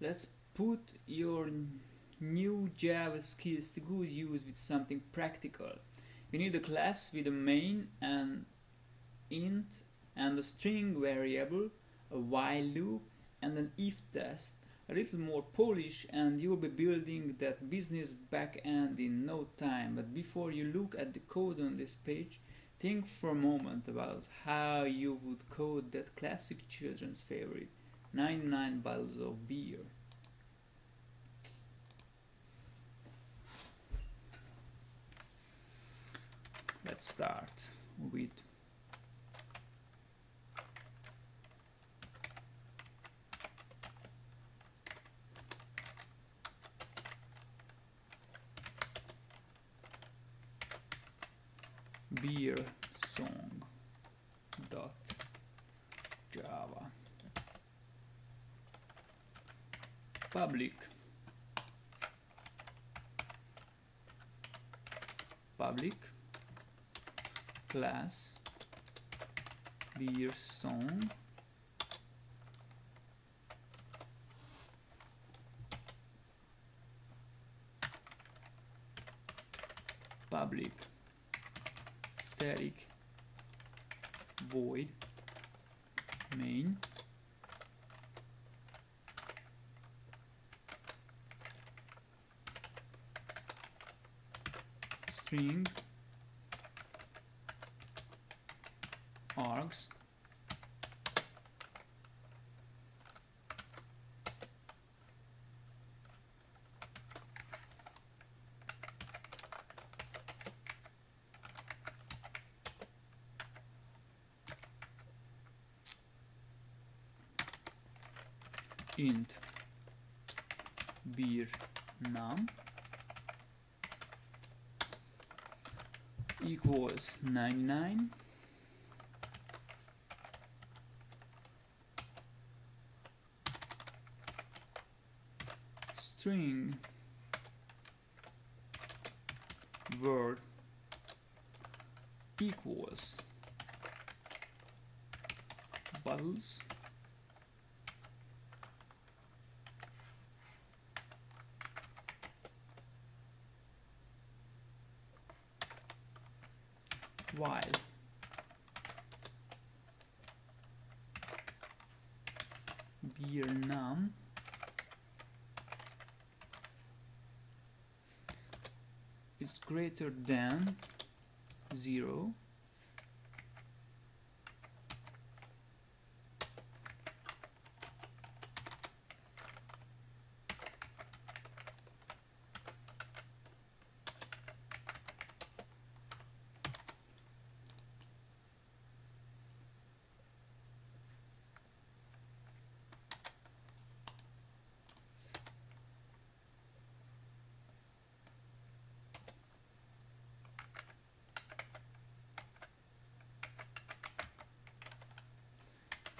let's put your new Java skills to good use with something practical. We need a class with a main and int and a string variable, a while loop and an if test. A little more polish and you'll be building that business backend in no time. But before you look at the code on this page, think for a moment about how you would code that classic children's favorite, 99 bottles of beer. Let's start with beer song dot java. Public. Public class beer song. Public. Static. Void. Main. String int beer num equals 99 string. Word equals. Bottles while beer num is greater than 0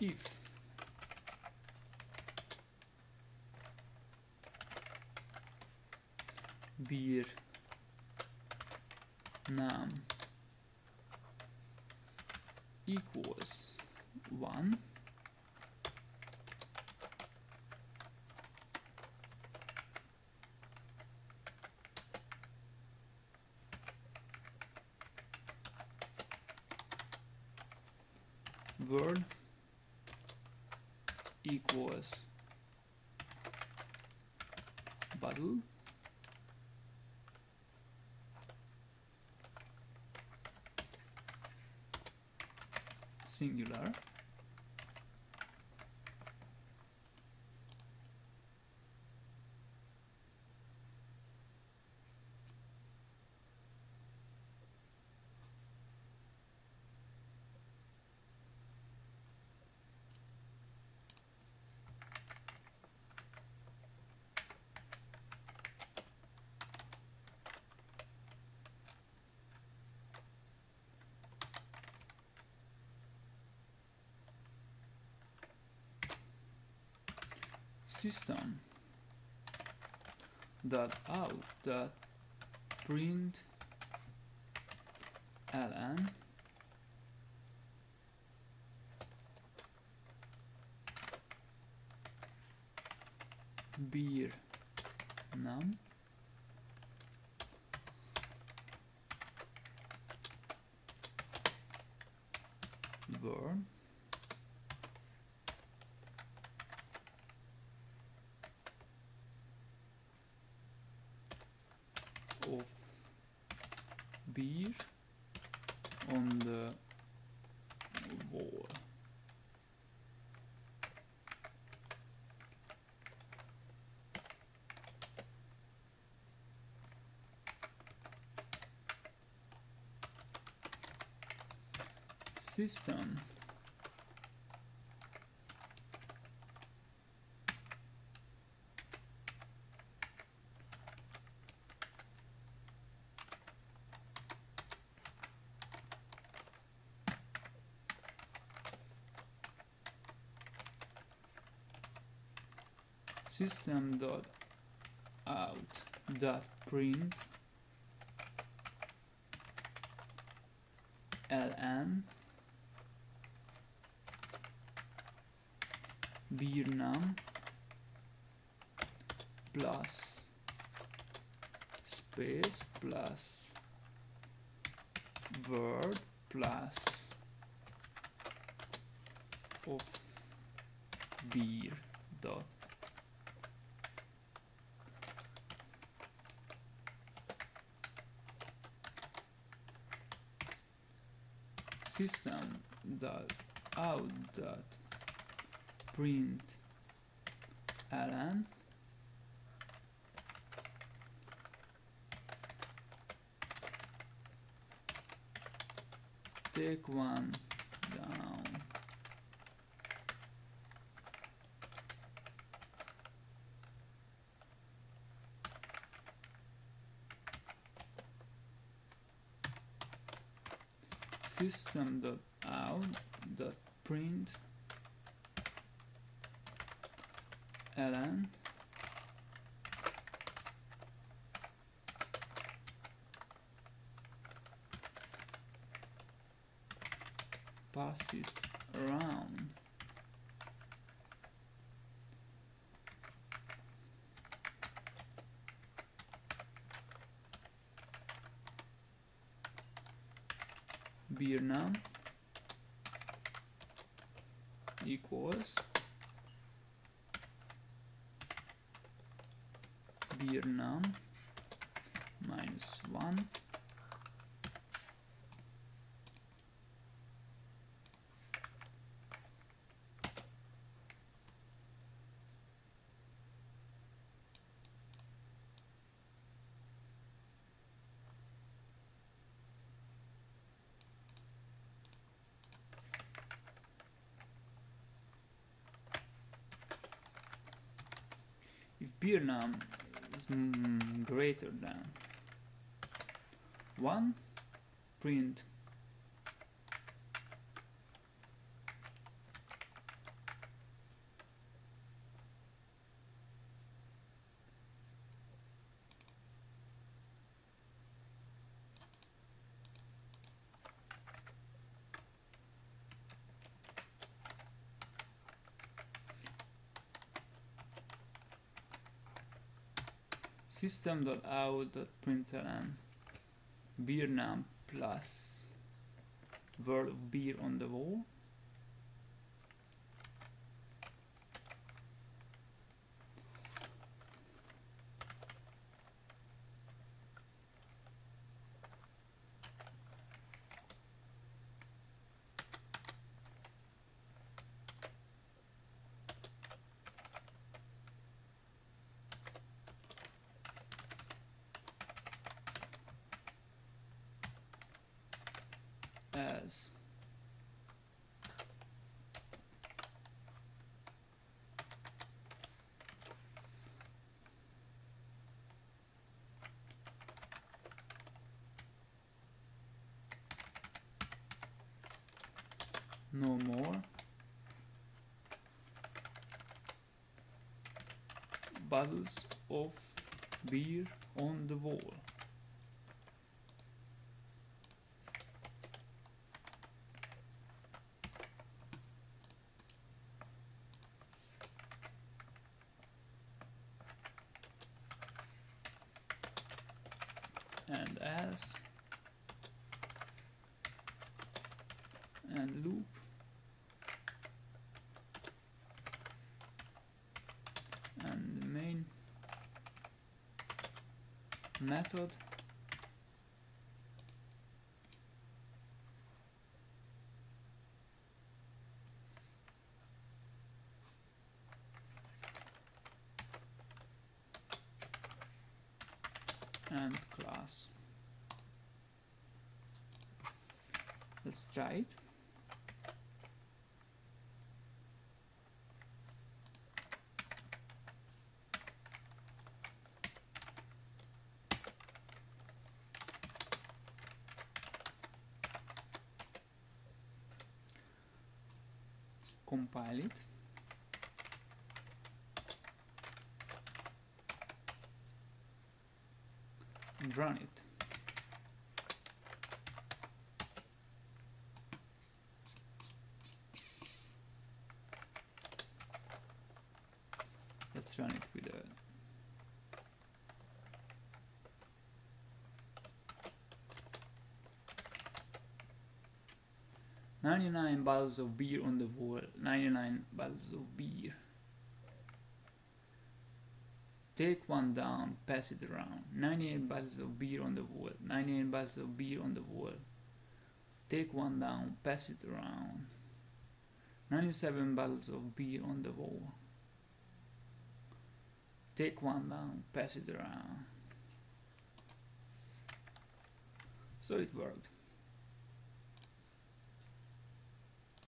if beer. Num equals 1 word equals bottle singular system dot out dot print ln beer num word of beer on the wall. System system dot out dot print ln beer num plus space plus word plus of beer dot system dot out dot print ln take one down system out print ln. Pass it around beer num equals beer num minus 1 if num is mm, greater than 1 print system.out.println beer num plus word of beer on the wall as no more. Bottles of beer on the wall and as and loop. And the main method and class. Let's try it. Compile it run it let's run it with a Ninety-nine bottles of beer on the wall. Ninety-nine bottles of beer. Take one down, pass it around. 98 bottles of beer on the wall. 98 bottles of beer on the wall. Take one down, pass it around. 97 bottles of beer on the wall. Take one down, pass it around. So it worked.